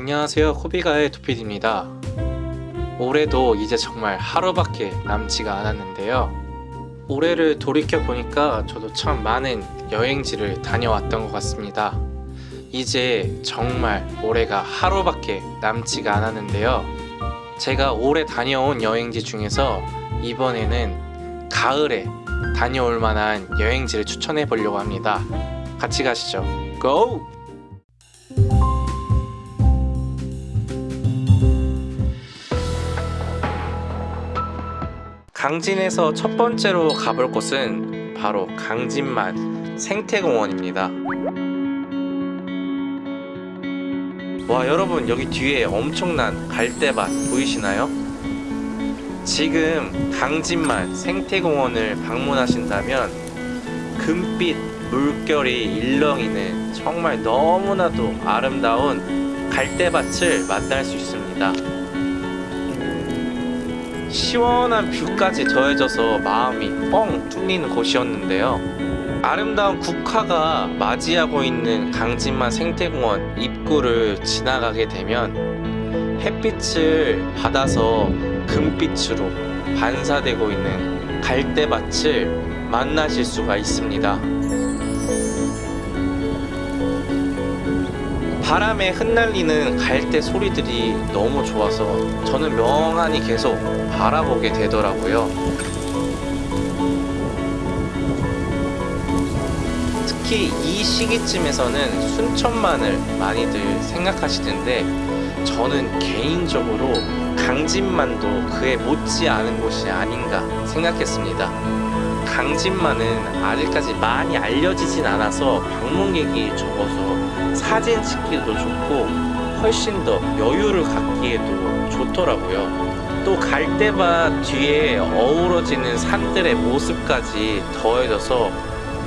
안녕하세요 코비가의 도피디입니다. 올해도 이제 정말 하루밖에 남지가 않았는데요. 올해를 돌이켜보니까 저도 참 많은 여행지를 다녀왔던 것 같습니다. 이제 정말 올해가 하루밖에 남지가 않았는데요. 제가 올해 다녀온 여행지 중에서 이번에는 가을에 다녀올 만한 여행지를 추천해 보려고 합니다. 같이 가시죠. 고! 강진에서 첫 번째로 가볼 곳은 바로 강진만 생태공원입니다. 와 여러분 여기 뒤에 엄청난 갈대밭 보이시나요? 지금 강진만 생태공원을 방문하신다면 금빛 물결이 일렁이는 정말 너무나도 아름다운 갈대밭을 만날 수 있습니다. 시원한 뷰까지 더해져서 마음이 뻥 뚫리는 곳이었는데요. 아름다운 국화가 맞이하고 있는 강진만 생태공원 입구를 지나가게 되면 햇빛을 받아서 금빛으로 반사되고 있는 갈대밭을 만나실 수가 있습니다. 바람에 흩날리는 갈대 소리들이 너무 좋아서 저는 명안히 계속 바라보게 되더라고요. 특히 이 시기쯤에서는 순천만을 많이들 생각하시는데 저는 개인적으로 강진만도 그에 못지않은 곳이 아닌가 생각했습니다. 강진만은 아직까지 많이 알려지진 않아서 방문객이 적어서 사진 찍기도 좋고 훨씬 더 여유를 갖기에도 좋더라고요. 또 갈대밭 뒤에 어우러지는 산들의 모습까지 더해져서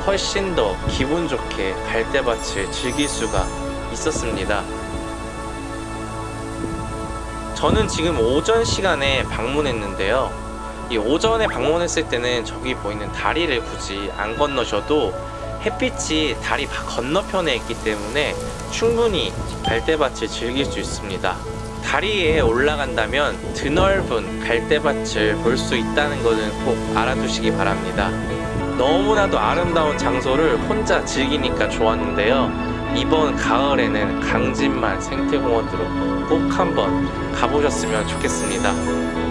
훨씬 더 기분 좋게 갈대밭을 즐길 수가 있었습니다. 저는 지금 오전 시간에 방문했는데요. 이 오전에 방문했을 때는 저기 보이는 다리를 굳이 안 건너셔도 햇빛이 다리 건너편에 있기 때문에 충분히 갈대밭을 즐길 수 있습니다. 다리에 올라간다면 드넓은 갈대밭을 볼 수 있다는 것은 꼭 알아두시기 바랍니다. 너무나도 아름다운 장소를 혼자 즐기니까 좋았는데요. 이번 가을에는 강진만 생태공원으로 꼭 한번 가보셨으면 좋겠습니다.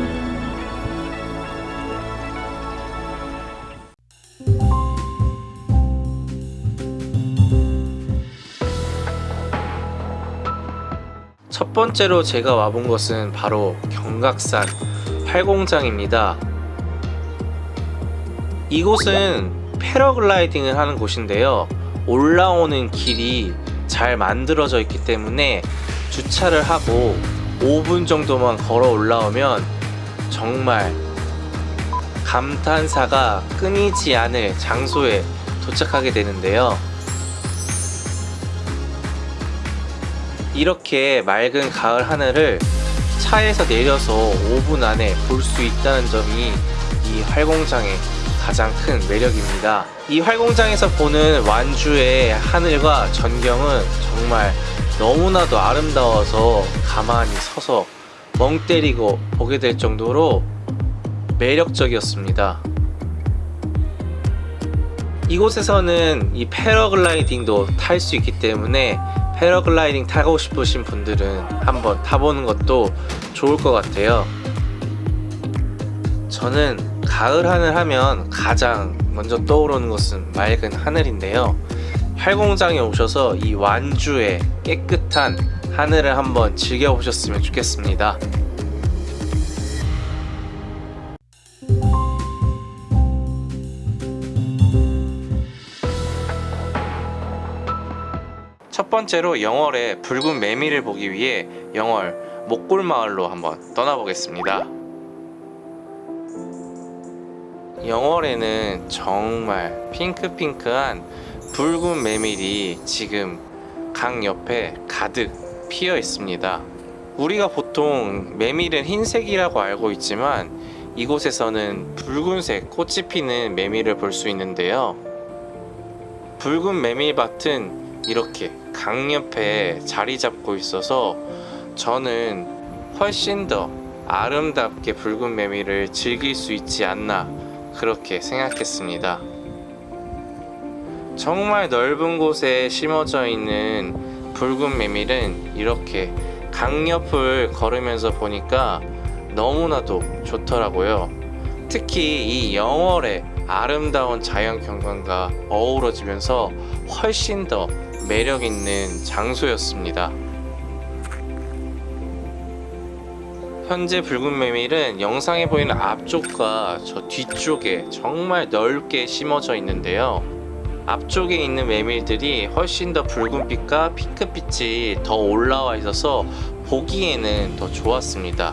첫 번째로 제가 와본 곳은 바로 경각산 팔공장입니다. 이곳은 패러글라이딩을 하는 곳인데요. 올라오는 길이 잘 만들어져 있기 때문에 주차를 하고 5분 정도만 걸어 올라오면 정말 감탄사가 끊이지 않을 장소에 도착하게 되는데요. 이렇게 맑은 가을 하늘을 차에서 내려서 5분 안에 볼 수 있다는 점이 이 활공장의 가장 큰 매력입니다. 이 활공장에서 보는 완주의 하늘과 전경은 정말 너무나도 아름다워서 가만히 서서 멍 때리고 보게 될 정도로 매력적이었습니다. 이곳에서는 이 패러글라이딩도 탈 수 있기 때문에 패러글라이딩 타고 싶으신 분들은 한번 타보는 것도 좋을 것 같아요. 저는 가을 하늘 하면 가장 먼저 떠오르는 것은 맑은 하늘인데요. 활공장에 오셔서 이 완주의 깨끗한 하늘을 한번 즐겨보셨으면 좋겠습니다 번째로 영월의 붉은 매미를 보기 위해 영월 목골마을로 한번 떠나보겠습니다. 영월에는 정말 핑크핑크한 붉은 메밀이 지금 강 옆에 가득 피어 있습니다. 우리가 보통 메밀은 흰색이라고 알고 있지만 이곳에서는 붉은색 꽃이 피는 메밀을 볼 수 있는데요. 붉은 메밀밭은 이렇게 강 옆에 자리 잡고 있어서 저는 훨씬 더 아름답게 붉은 매미를 즐길 수 있지 않나 그렇게 생각했습니다. 정말 넓은 곳에 심어져 있는 붉은 메밀은 이렇게 강옆을 걸으면서 보니까 너무나도 좋더라고요. 특히 이 영월의 아름다운 자연 경관과 어우러지면서 훨씬 더 매력 있는 장소였습니다. 현재 붉은 메밀은 영상에 보이는 앞쪽과 저 뒤쪽에 정말 넓게 심어져 있는데요. 앞쪽에 있는 메밀들이 훨씬 더 붉은빛과 핑크빛이 더 올라와 있어서 보기에는 더 좋았습니다.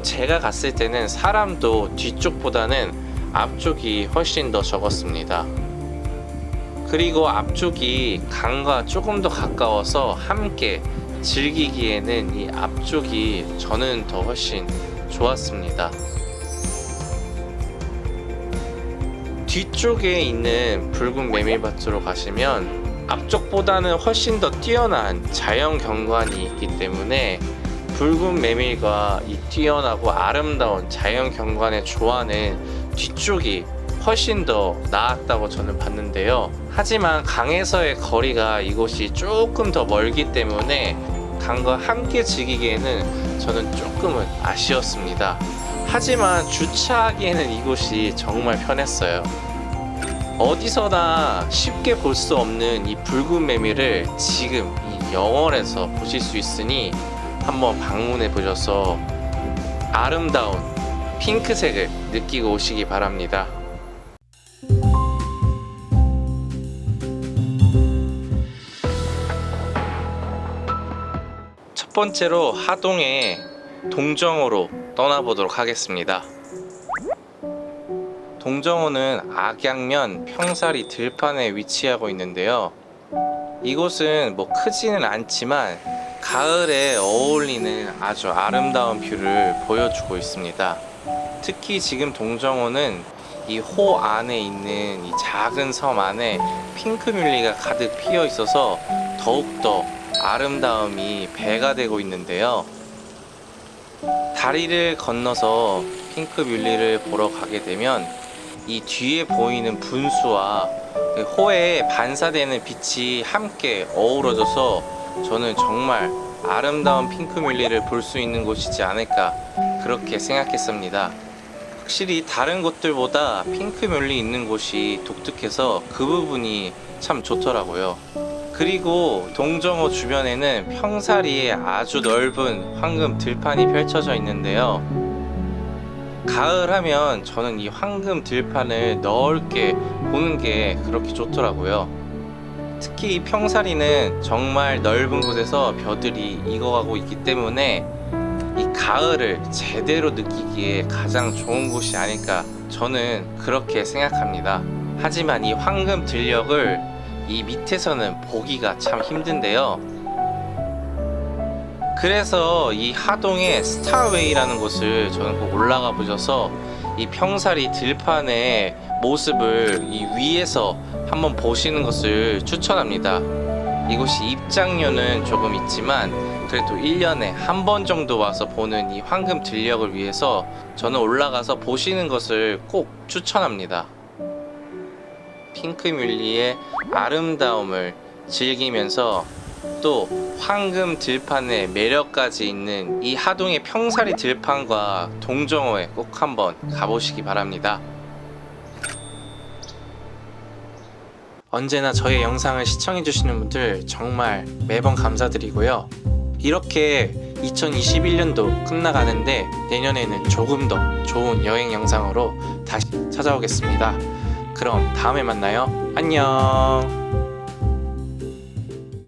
제가 갔을 때는 사람도 뒤쪽보다는 앞쪽이 훨씬 더 적었습니다. 그리고 앞쪽이 강과 조금 더 가까워서 함께 즐기기에는 이 앞쪽이 저는 더 훨씬 좋았습니다. 뒤쪽에 있는 붉은 메밀밭으로 가시면 앞쪽보다는 훨씬 더 뛰어난 자연 경관이 있기 때문에 붉은 메밀과 이 뛰어나고 아름다운 자연 경관의 조화는 뒤쪽이 훨씬 더 나았다고 저는 봤는데요. 하지만 강에서의 거리가 이곳이 조금 더 멀기 때문에 강과 함께 즐기기에는 저는 조금은 아쉬웠습니다. 하지만 주차하기에는 이곳이 정말 편했어요. 어디서나 쉽게 볼 수 없는 이 붉은 메밀을 지금 이 영월에서 보실 수 있으니 한번 방문해 보셔서 아름다운 핑크색을 느끼고 오시기 바랍니다. 번째로 하동의 동정호로 떠나보도록 하겠습니다. 동정호는 악양면 평사리 들판에 위치하고 있는데요. 이곳은 뭐 크지는 않지만 가을에 어울리는 아주 아름다운 view를 보여주고 있습니다. 특히 지금 동정호는 이 호 안에 있는 이 작은 섬 안에 핑크뮬리가 가득 피어 있어서 더욱더 아름다움이 배가 되고 있는데요. 다리를 건너서 핑크뮬리를 보러 가게 되면 이 뒤에 보이는 분수와 그 호에 반사되는 빛이 함께 어우러져서 저는 정말 아름다운 핑크뮬리를 볼 수 있는 곳이지 않을까 그렇게 생각했습니다. 확실히 다른 곳들보다 핑크뮬리 있는 곳이 독특해서 그 부분이 참 좋더라고요. 그리고 동정호 주변에는 평사리에 아주 넓은 황금 들판이 펼쳐져 있는데요. 가을 하면 저는 이 황금 들판을 넓게 보는 게 그렇게 좋더라고요. 특히 이 평사리는 정말 넓은 곳에서 벼들이 익어가고 있기 때문에 이 가을을 제대로 느끼기에 가장 좋은 곳이 아닐까 저는 그렇게 생각합니다. 하지만 이 황금 들녘을 이 밑에서는 보기가 참 힘든데요. 그래서 이 하동의 스타웨이라는 곳을 저는 꼭 올라가 보셔서 이 평사리 들판의 모습을 이 위에서 한번 보시는 것을 추천합니다. 이곳이 입장료는 조금 있지만 그래도 1년에 한 번 정도 와서 보는 이 황금 들녘을 위해서 저는 올라가서 보시는 것을 꼭 추천합니다. 핑크뮬리의 아름다움을 즐기면서 또 황금 들판의 매력까지 있는 이 하동의 평사리 들판과 동정호에 꼭 한번 가보시기 바랍니다. 언제나 저의 영상을 시청해주시는 분들 정말 매번 감사드리고요. 이렇게 2021년도 끝나가는데 내년에는 조금 더 좋은 여행 영상으로 다시 찾아오겠습니다. 그럼 다음에 만나요. 안녕.